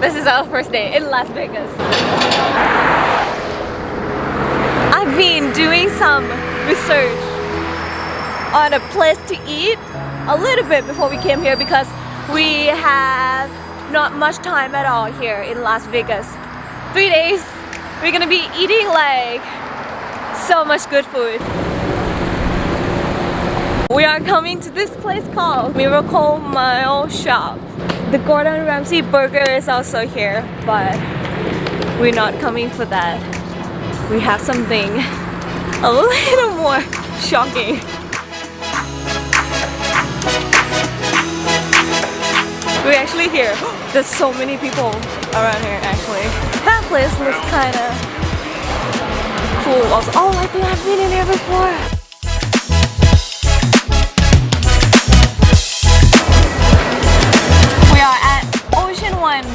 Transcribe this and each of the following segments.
This is our first day in Las Vegas. I've been doing some research on a place to eat a little bit before we came here because we have not much time at all here in Las Vegas. Three days, we're gonna be eating like so much good food. We are coming to this place called Miracle Mile Shop. The Gordon Ramsay burger is also here, but we're not coming for that. We have something a little more shocking. We're actually here. There's so many people around here actually. That place looks kinda cool also. Oh, I think I've been in here before.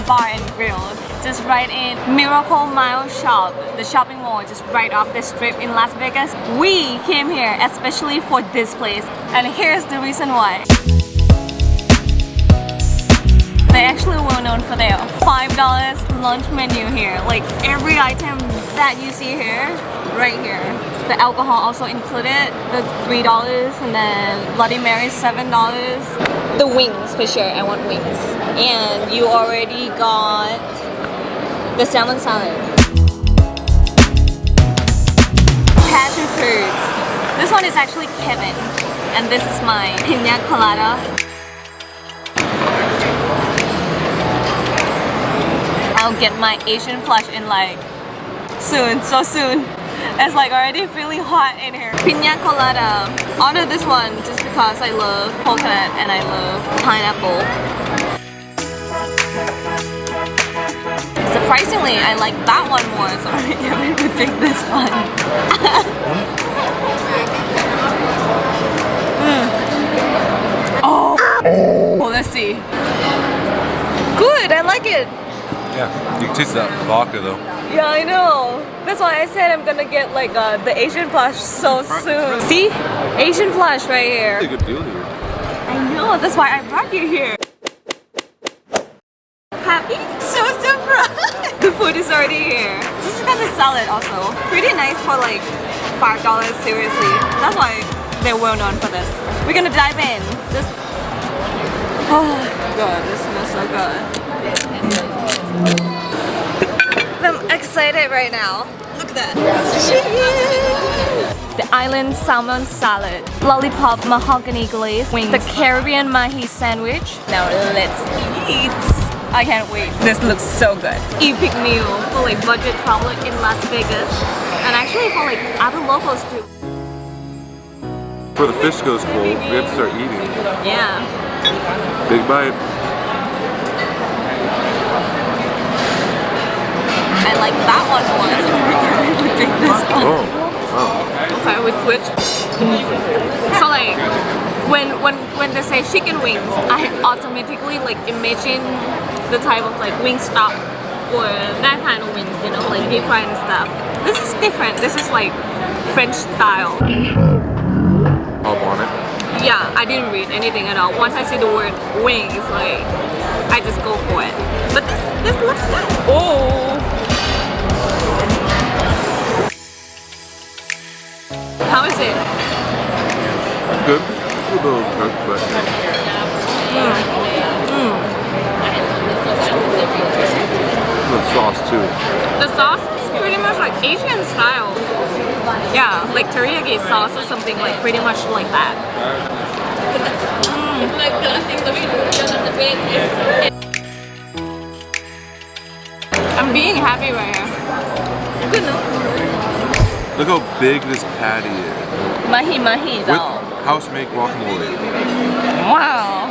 Bar and Grill, just right in Miracle Mile Shop, the shopping mall just right off the strip in Las Vegas. We came here especially for this place, and here's the reason why. They're actually well known for their $5 lunch menu here. Like every item that you see here, right here. The alcohol also included, the $3 and then Bloody Mary $7. The wings for sure, I want wings. And you already got the salmon salad. Passion fruits. This one is actually Kevin. And this is my pina colada. I'll get my Asian flush in like soon, so soon. It's like already feeling hot in here. Pina colada. I ordered this one just because I love coconut and I love pineapple. Surprisingly, I like that one more, so I'm going to drink this one. mm. Oh. oh, let's see. Good, I like it. Yeah, you can taste that vodka though. Yeah, I know. That's why I said I'm gonna get like uh, the Asian flush so soon. See? Asian flush right here. Really good deal here. I know, that's why I brought you here. Happy? So surprised! the food is already here. Just because it's salad also. Pretty nice for like $5, seriously. That's why they're well known for this. We're gonna dive in. Just... Oh god, this smells so good. I'm excited right now. Look at that. Cheese! The island salmon salad, lollipop mahogany glaze, wings, the Caribbean mahi sandwich. Now let's eat. I can't wait. This looks so good. Epic meal for like budget traveler in Las Vegas and actually for like other locals too. Before the fish goes cold, we have to start eating. Yeah. Big bite. Like that one more. Oh, I would drink this one. Oh, wow. Okay, we switch. So like, when when when they say chicken wings, I automatically like imagine the type of like Wingstop or that kind of wings, you know, like deep fried and stuff. This is different. This is like French style. Hop on it. Yeah, I didn't read anything at all. Once I see the word wings, like I just go for it. But this this looks good. Oh. A little cooked, but the sauce too. The sauce is pretty much like Asian style. Yeah, like teriyaki sauce or something like pretty much like that. Mm. I'm being happy right here. Good no? Look how big this patty is. Mahi mahi With though. House made guacamole. Wow.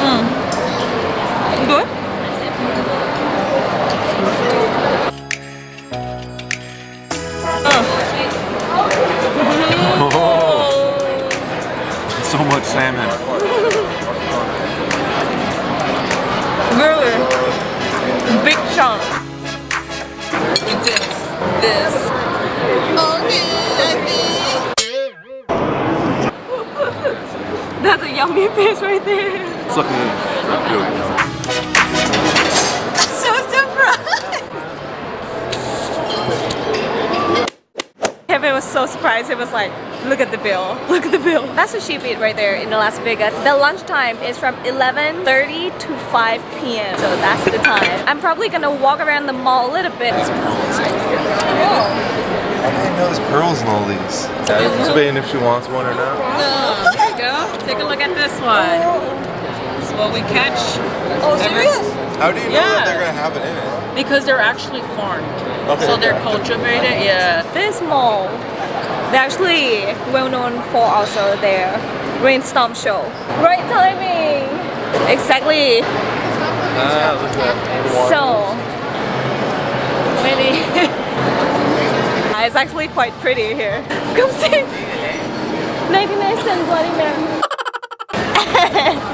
Mm. Good? Oh, so much salmon. Really? Big chunk. This. This. Okay, That's a yummy bears right there. Sucking in. Ravioli. So surprised. Kevin was so surprised. He was like, look at the bill. Look at the bill. That's what she beat right there in the Las Vegas. The lunch time is from 11.30 to 5 p.m. So that's the time. I'm probably gonna walk around the mall a little bit. I didn't know there's pearls in all these. Yeah, debating if she wants one or not. There you go. Take a look at this one. This is what we catch. Oh, serious? How do you know Yeah. that they're gonna have it in it? Because they're actually farmed. Okay. So they're cultivated, yeah. This mall, they're actually well known for also their rainstorm show. Right timing! Exactly. Ah, look at that. So, maybe. it's actually quite pretty here. Come see! 99 cent Bloody Mary.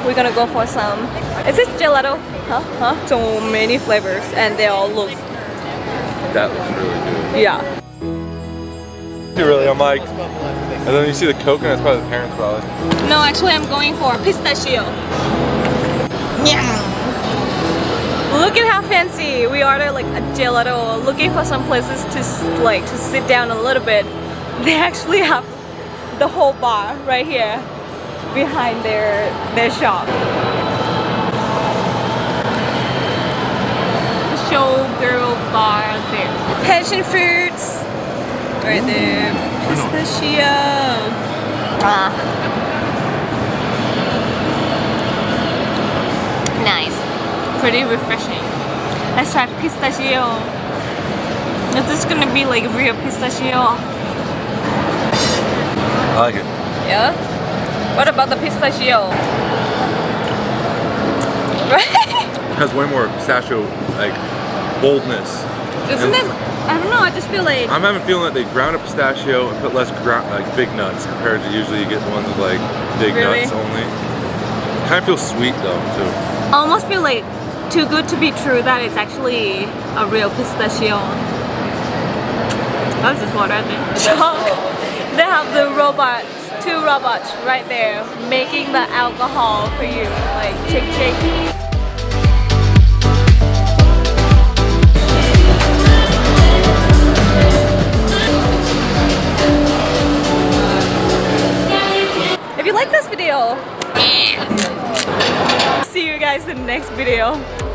We're gonna go for some. Is this gelato? Huh? Huh? So many flavors and they all look, That looks really good. yeah. Really, I'm like, and then you see the coconut, it's probably the parents probably. No, actually I'm going for pistachio. Look at how fancy we ordered like a gelato. Looking for some places to like to sit down a little bit. They actually have the whole bar right here behind their their shop. Showgirl bar there. Passion fruits right there. Pistachio. Ah. Nice. Pretty refreshing. Let's try pistachio. Is this gonna be like real pistachio? I like it. Yeah? What about the pistachio? Right? It has way more pistachio, like, boldness. Isn't it? I don't know, I just feel like I'm having a feeling that they ground up pistachio and put less ground, like big nuts compared to usually you get ones with like big Really? nuts only. Kind of feels sweet though too. I almost feel like too good to be true that it's actually a real pistachio. That's just what I think. they have the robots, two robots right there making the alcohol for you. Like chick chick. In the next video.